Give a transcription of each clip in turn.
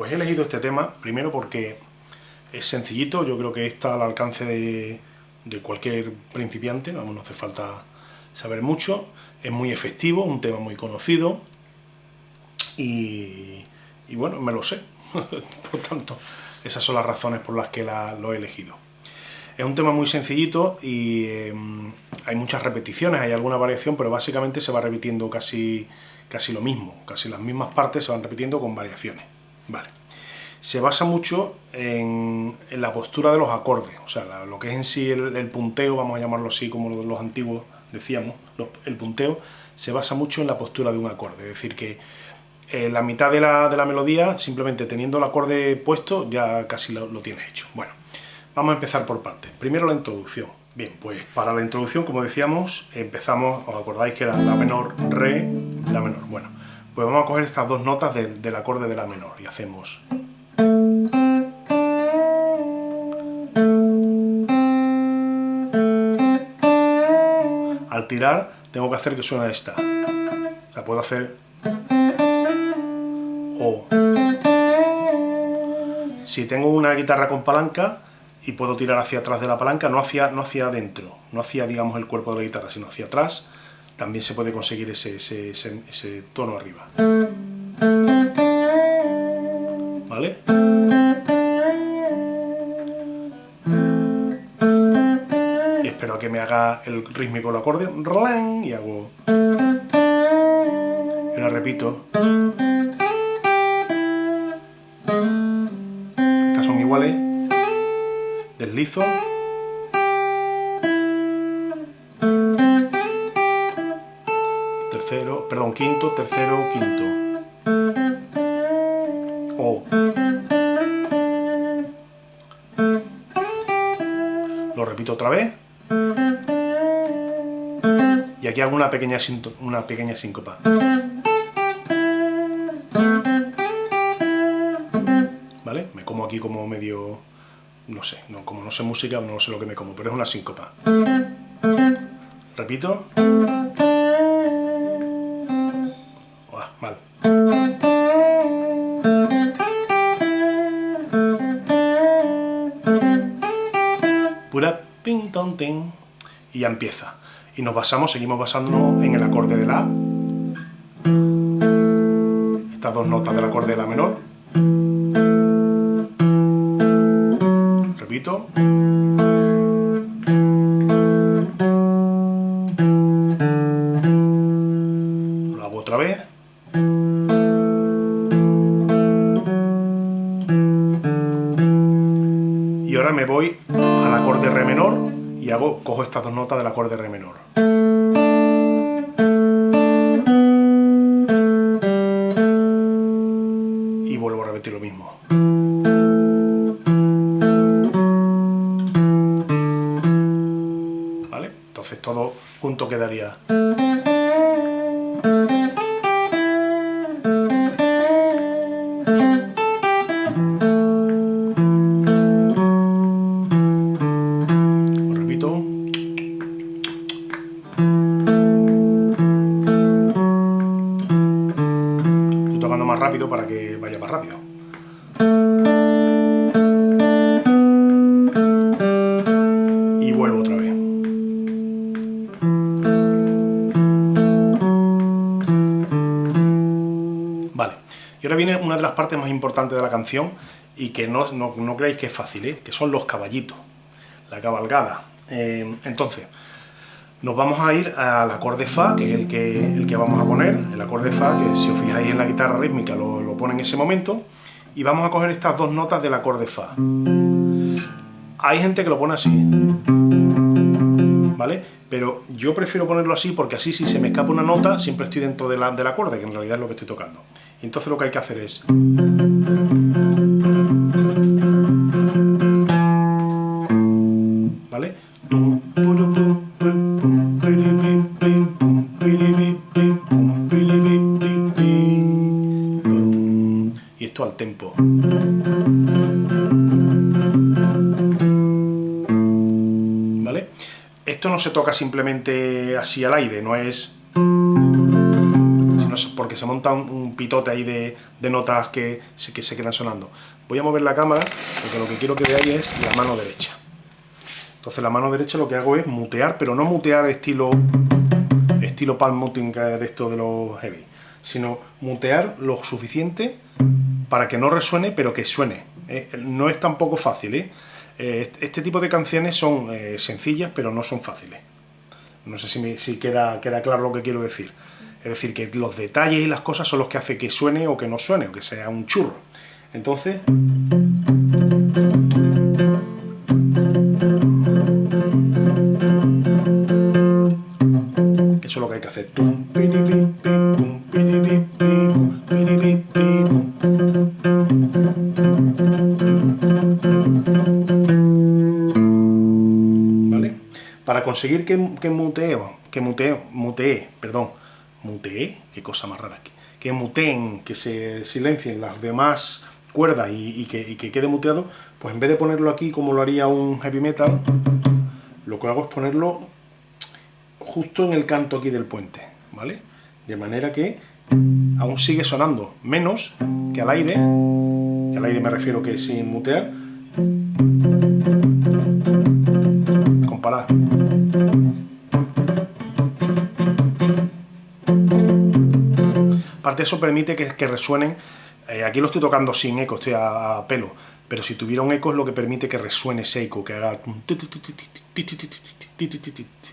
Pues he elegido este tema, primero porque es sencillito, yo creo que está al alcance de, cualquier principiante, vamos, no hace falta saber mucho, es muy efectivo, un tema muy conocido, y, bueno, me lo sé, por tanto, esas son las razones por las que lo he elegido. Es un tema muy sencillito y em, hay muchas repeticiones, hay alguna variación, pero básicamente se va repitiendo casi, casi lo mismo, casi las mismas partes se van repitiendo con variaciones. Vale. Se basa mucho en, la postura de los acordes, o sea, lo que es en sí el, punteo, vamos a llamarlo así como los, antiguos decíamos, el punteo se basa mucho en la postura de un acorde, es decir, que eh, la mitad de la, melodía, simplemente teniendo el acorde puesto, ya casi lo, lo tienes hecho. Bueno, vamos a empezar por partes. Primero la introducción. Bien, pues para la introducción, como decíamos, empezamos, os acordáis que era la menor, re, la menor. Bueno, pues vamos a coger estas dos notas del acorde de la menor y hacemos... Al tirar tengo que hacer que suene esta. La puedo hacer... O... Si tengo una guitarra con palanca y puedo tirar hacia atrás de la palanca, no hacia, no hacia adentro, no hacia digamos el cuerpo de la guitarra, sino hacia atrás, también se puede conseguir ese, ese, tono arriba. ¿Vale? Y espero que me haga el rítmico el acorde, y hago... Y ahora repito. Estas son iguales. Deslizo. Quinto, tercero, quinto. O. Lo repito otra vez. Y aquí hago una pequeña, una pequeña síncopa. ¿Vale? Me como aquí como medio... No sé, no, como no sé música, no sé lo que me como, pero es una síncopa. Repito. Y ya empieza. Y nos basamos, seguimos basándonos en el acorde de la Estas dos notas del acorde de la menor. Repito. Re menor y hago, cojo estas dos notas del acorde re menor. Y vuelvo a repetir lo mismo. ¿Vale? Entonces todo junto quedaría... para que vaya más rápido. Y vuelvo otra vez. Vale, y ahora viene una de las partes más importantes de la canción y que no, no, creáis que es fácil, ¿eh? que son los caballitos, la cabalgada. Eh, entonces, nos vamos a ir al acorde Fa, que es el que, el que vamos a poner, el acorde Fa, que si os fijáis en la guitarra rítmica lo, lo pone en ese momento, y vamos a coger estas dos notas del acorde Fa. Hay gente que lo pone así, ¿vale? Pero yo prefiero ponerlo así porque así si se me escapa una nota siempre estoy dentro de la, del acorde, que en realidad es lo que estoy tocando. Entonces lo que hay que hacer es... tempo. ¿Vale? Esto no se toca simplemente así al aire, no es... Sino porque se monta un, pitote ahí de, notas que, que se quedan sonando. Voy a mover la cámara, porque lo que quiero que veáis es la mano derecha. Entonces la mano derecha lo que hago es mutear, pero no mutear estilo estilo palm muting de esto de los heavy, sino mutear lo suficiente para que no resuene, pero que suene. Eh, no es tampoco fácil, ¿eh? Eh, este tipo de canciones son sencillas, pero no son fáciles. No sé si, si queda, queda claro lo que quiero decir. Es decir, que los detalles y las cosas son los que hacen que suene o que no suene, o que sea un churro. Entonces... Eso es lo que hay que hacer. Conseguir que, muteo, que muteo, mutee, perdón, mutee, qué cosa más rara aquí, que muteen, que se silencien las demás cuerdas y, que, y que quede muteado, pues en vez de ponerlo aquí como lo haría un heavy metal, lo que hago es ponerlo justo en el canto aquí del puente, ¿vale? De manera que aún sigue sonando menos que al aire, que al aire me refiero que sin mutear, Eso permite que, resuenen, eh, aquí lo estoy tocando sin eco, estoy a, pelo, pero si tuviera un eco es lo que permite que resuene ese eco, que haga...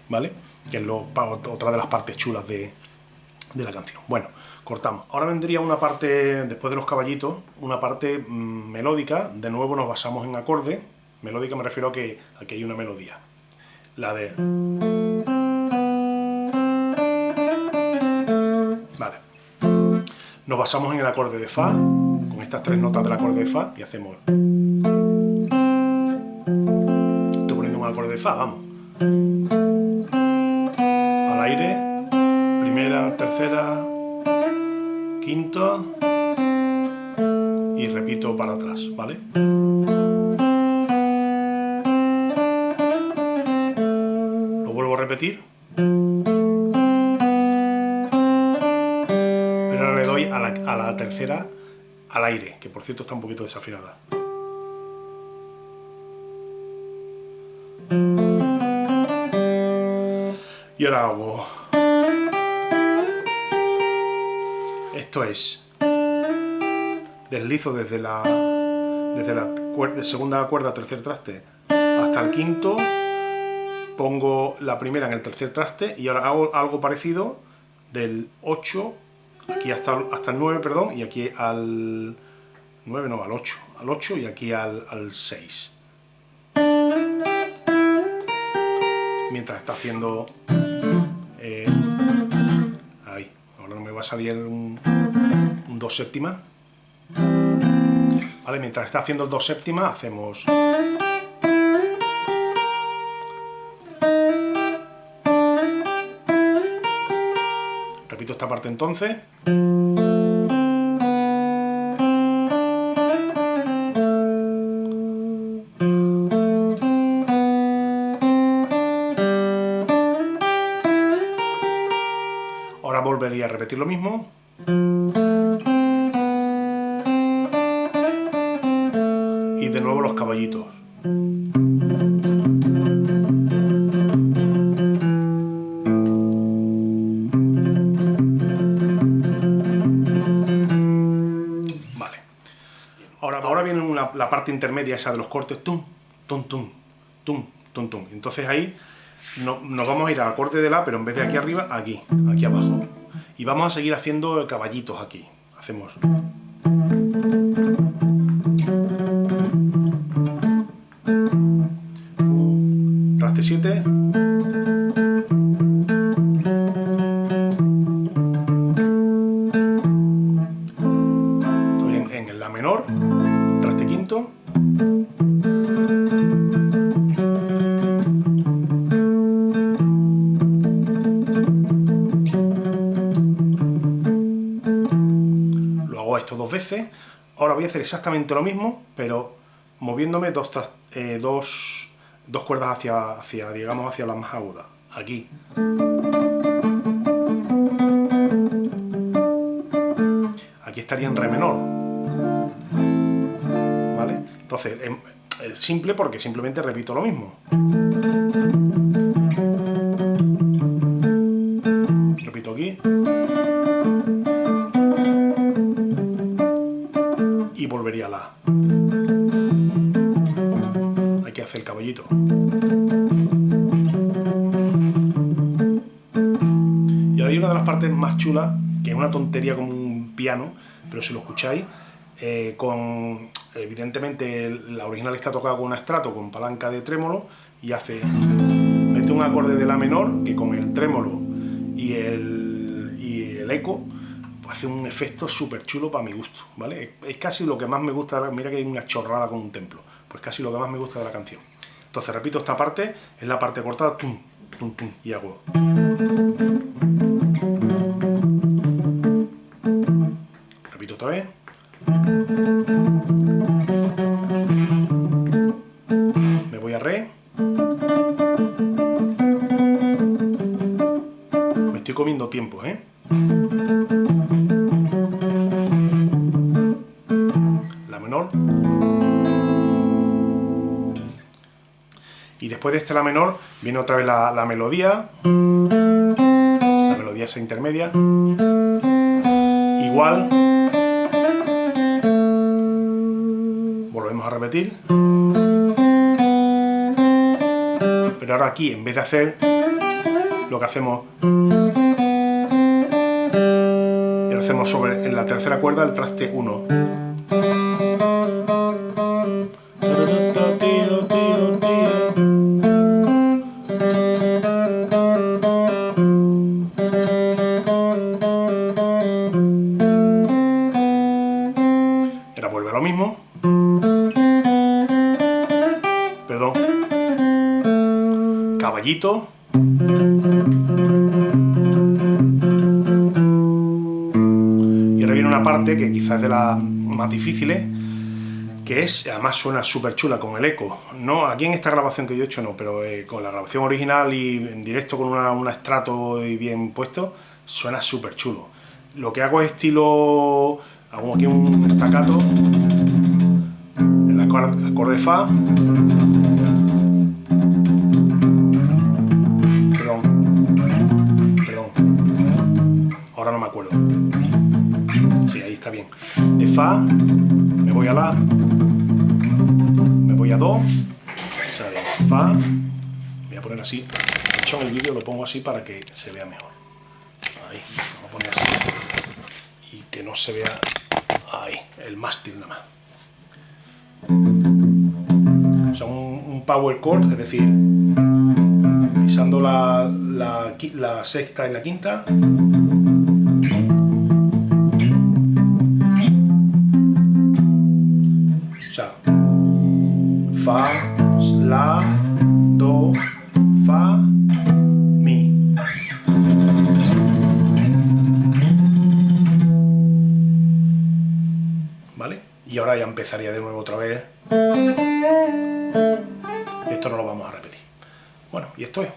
¿Vale? que es otra de las partes chulas de, la canción. Bueno, cortamos. Ahora vendría una parte, después de los caballitos, una parte mm, melódica. De nuevo nos basamos en acorde. Melódica me refiero a que aquí hay una melodía. La de... Nos basamos en el acorde de Fa, con estas tres notas del acorde de Fa, y hacemos... Estoy poniendo un acorde de Fa, vamos aire, primera, tercera, quinto y repito para atrás, ¿vale? Lo vuelvo a repetir. A la tercera al aire, que por cierto está un poquito desafinada. Y ahora hago... Esto es... Deslizo desde la, desde la segunda cuerda tercer traste hasta el quinto, pongo la primera en el tercer traste y ahora hago algo parecido del 8 aquí hasta, hasta el 9, perdón, y aquí al 9, no, al 8, al 8 y aquí al, al 6. Mientras está haciendo eh, ahí, ahora no me va a salir un, un 2 séptima. Vale, mientras está haciendo el 2 séptima, hacemos... Esta parte entonces. volvería a repetir lo mismo. La parte intermedia esa de los cortes. Tum, tum, tum, tum, tum, tum. Entonces ahí no, nos vamos a ir al acorde de La, pero en vez de aquí arriba, aquí, aquí abajo. Y vamos a seguir haciendo caballitos aquí. Hacemos... exactamente lo mismo, pero moviéndome dos, eh, dos, dos cuerdas hacia, hacia, digamos, hacia la más aguda. Aquí. estaría en re menor. ¿Vale? Entonces, es simple porque simplemente repito lo mismo. Pero si lo escucháis, eh, con evidentemente la original está tocada con un estrato con palanca de trémolo y hace mete un acorde de la menor que con el trémolo y el, y el eco pues hace un efecto súper chulo para mi gusto, ¿vale? Es casi lo que más me gusta, mira que hay una chorrada con un templo, pues casi lo que más me gusta de la canción. Entonces repito esta parte, es la parte cortada, tum, tum, tum, y hago... otra vez. Me voy a re. Me estoy comiendo tiempo, ¿eh? La menor. Y después de este la menor viene otra vez la, la melodía. La melodía esa intermedia. Igual. Repetir. Pero ahora aquí, en vez de hacer lo que hacemos y lo hacemos sobre en la tercera cuerda el traste 1 perdón caballito parte que quizás es de las más difíciles, que es, además suena súper chula con el eco. No, aquí en esta grabación que yo he hecho no, pero eh, con la grabación original y en directo con una, un estrato y bien puesto, suena súper chulo. Lo que hago es estilo, hago aquí un estacato, acorde, Fa, perdón, perdón, ahora no me acuerdo bien. De Fa, me voy a La, me voy a Do, o Fa, voy a poner así, de hecho en el vídeo lo pongo así para que se vea mejor. Ahí, vamos a poner así. Y que no se vea ahí, el mástil nada más. O sea, un, power chord, es decir, pisando la, la, la sexta y la quinta, empezaría de nuevo otra vez. Esto no lo vamos a repetir. Bueno, y esto es.